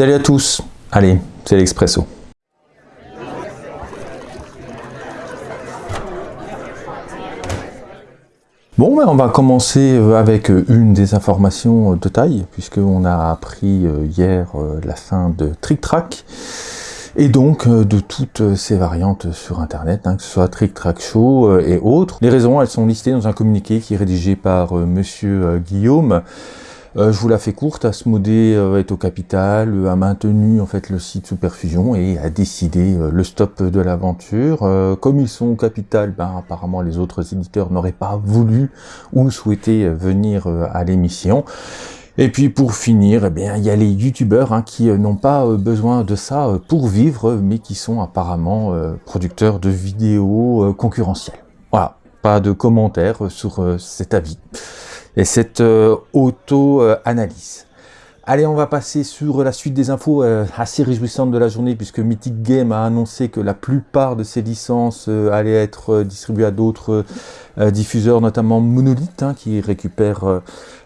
Salut à tous, allez, c'est l'Expresso. Bon, ben, on va commencer euh, avec euh, une des informations de taille, puisqu'on a appris euh, hier la fin de Trick Track, et donc de toutes ces variantes sur Internet, hein, que ce soit Trick Track Show et autres. Les raisons, elles sont listées dans un communiqué qui est rédigé par Monsieur Guillaume, euh, je vous la fais courte, Asmodée euh, est au capital, euh, a maintenu en fait le site sous perfusion et a décidé le stop de l'aventure. comme ils sont au capital, ben, apparemment les autres éditeurs n'auraient pas voulu ou souhaité venir à l'émission. Et puis pour finir, eh bien, il y a les youtubeurs hein, qui n'ont pas besoin de ça pour vivre, mais qui sont apparemment producteurs de vidéos concurrentielles. Voilà, pas de commentaires sur cet avis et cette euh, auto-analyse. Allez, on va passer sur la suite des infos euh, assez réjouissantes de la journée puisque Mythic Game a annoncé que la plupart de ses licences euh, allaient être distribuées à d'autres diffuseurs, notamment Monolith hein, qui récupère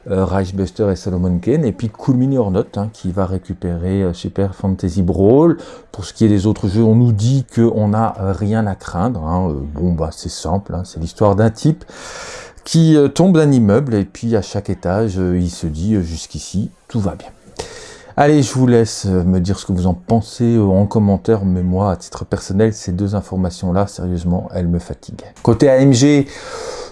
Reichbuster et Solomon Kane, et puis Cool Mini or Not hein, qui va récupérer Super Fantasy Brawl. Pour ce qui est des autres jeux, on nous dit qu'on n'a rien à craindre. Hein. Bon, bah c'est simple, c'est l'histoire d'un type qui euh, tombe d'un immeuble et puis à chaque étage, euh, il se dit euh, jusqu'ici, tout va bien. Allez, je vous laisse me dire ce que vous en pensez en commentaire, mais moi, à titre personnel, ces deux informations-là, sérieusement, elles me fatiguent. Côté AMG,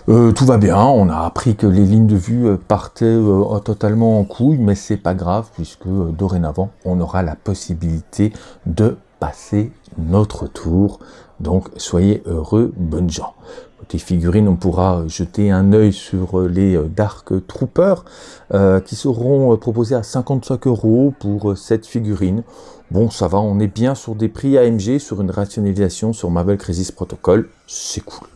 tout va bien, on a appris que les lignes de vue partaient totalement en couille, mais c'est pas grave, puisque dorénavant, on aura la possibilité de passer notre tour. Donc, soyez heureux, bonnes gens. Côté figurines, on pourra jeter un œil sur euh, les euh, Dark Troopers euh, qui seront proposés à 55 euros pour cette figurine. Bon, ça va, on est bien sur des prix AMG, sur une rationalisation sur Marvel Crisis Protocol, c'est cool.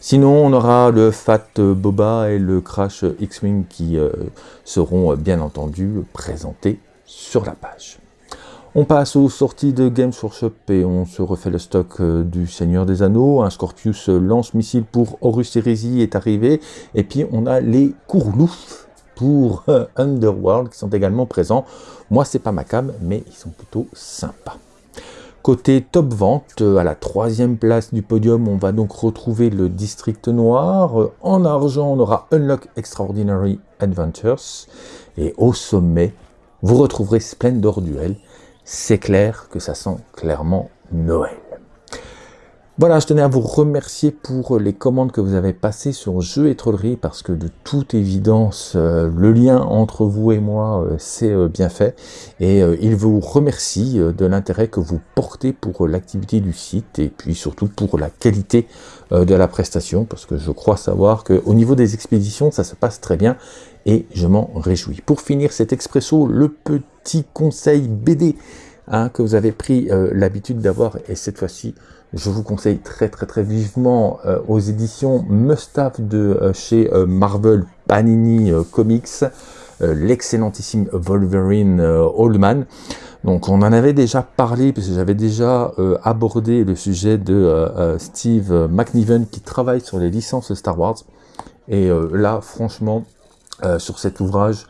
Sinon, on aura le Fat Boba et le Crash X-Wing qui seront bien entendu présentés sur la page. On passe aux sorties de Games Workshop et on se refait le stock euh, du Seigneur des Anneaux. Un Scorpius lance-missile pour Horus Heresy est arrivé. Et puis on a les Courlouf pour euh, Underworld qui sont également présents. Moi c'est pas ma cam, mais ils sont plutôt sympas. Côté top vente, euh, à la troisième place du podium, on va donc retrouver le District Noir. En argent, on aura Unlock Extraordinary Adventures. Et au sommet, vous retrouverez Splendor Duel c'est clair que ça sent clairement Noël. Voilà, je tenais à vous remercier pour les commandes que vous avez passées sur Jeux et Trollerie, parce que de toute évidence, euh, le lien entre vous et moi, euh, c'est euh, bien fait. Et il vous remercie de l'intérêt que vous portez pour l'activité du site, et puis surtout pour la qualité de la prestation, parce que je crois savoir qu'au niveau des expéditions, ça se passe très bien, et je m'en réjouis. Pour finir cet expresso, le petit conseil BD hein, que vous avez pris euh, l'habitude d'avoir, et cette fois-ci, je vous conseille très très très vivement euh, aux éditions Must-Have de euh, chez Marvel Panini Comics, l'excellentissime Wolverine Oldman. Donc on en avait déjà parlé, puisque j'avais déjà abordé le sujet de Steve McNiven qui travaille sur les licences Star Wars. Et là, franchement, euh, sur cet ouvrage,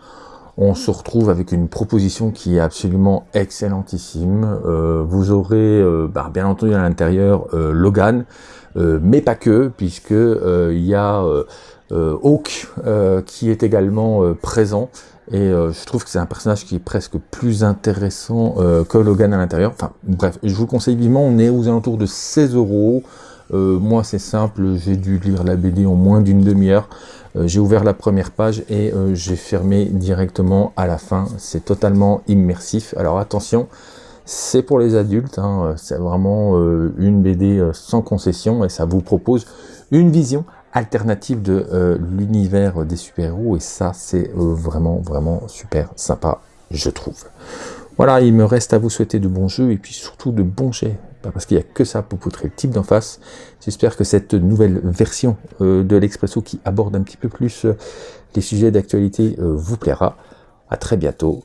on se retrouve avec une proposition qui est absolument excellentissime. Euh, vous aurez euh, bah, bien entendu à l'intérieur Logan, mais pas que, puisque il y a Hawk qui est également présent. Et je trouve que c'est un personnage qui est presque plus intéressant que Logan à l'intérieur. Enfin bref, je vous conseille vivement, on est aux alentours de 16 euros. Moi c'est simple, j'ai dû lire la BD en moins d'une demi-heure. Euh, j'ai ouvert la première page et euh, j'ai fermé directement à la fin. C'est totalement immersif. Alors attention, c'est pour les adultes, hein. c'est vraiment euh, une BD sans concession et ça vous propose une vision alternative de l'univers des super-héros et ça c'est vraiment vraiment super sympa je trouve. Voilà, il me reste à vous souhaiter de bons jeux et puis surtout de bons jets parce qu'il n'y a que ça pour poutrer le type d'en face. J'espère que cette nouvelle version euh, de l'Expresso qui aborde un petit peu plus euh, les sujets d'actualité euh, vous plaira. À très bientôt.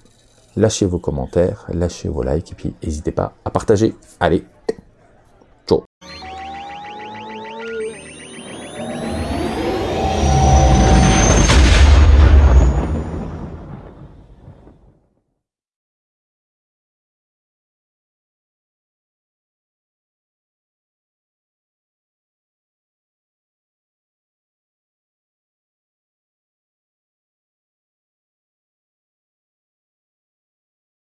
Lâchez vos commentaires, lâchez vos likes et puis n'hésitez pas à partager. Allez,